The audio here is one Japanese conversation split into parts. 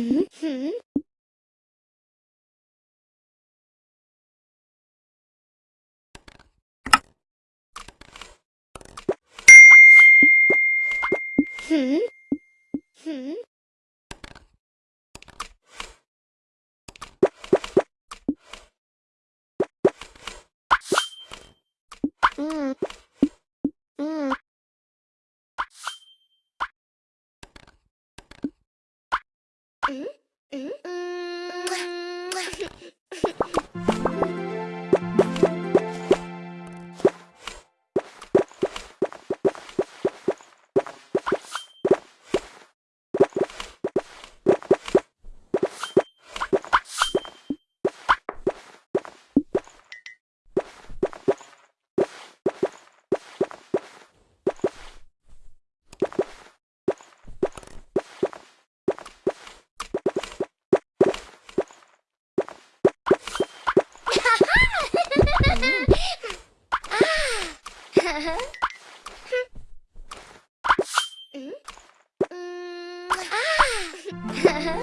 Hmm? Hmm? Hmm? Hmm? Mm-hmm. Huh?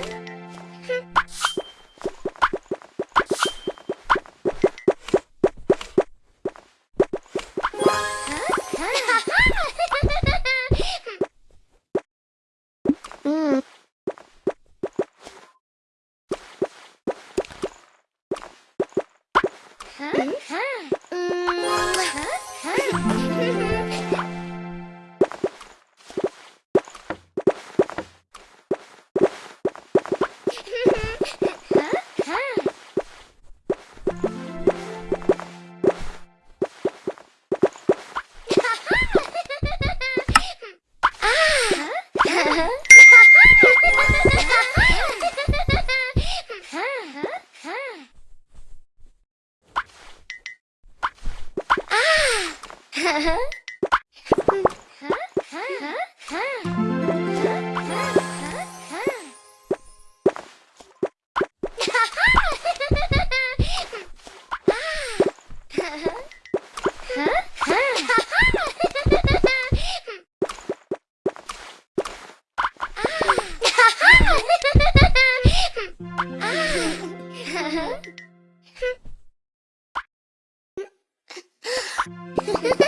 huh? Ha ha ha!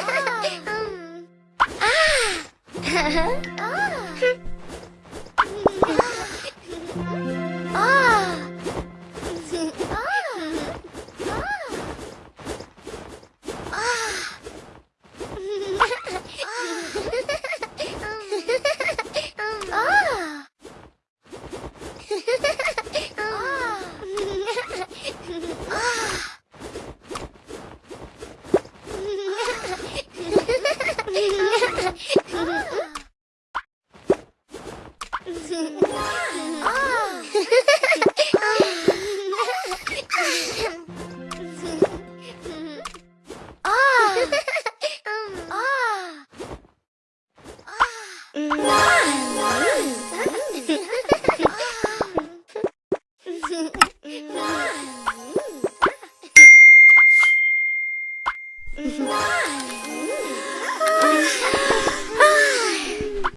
Awesome!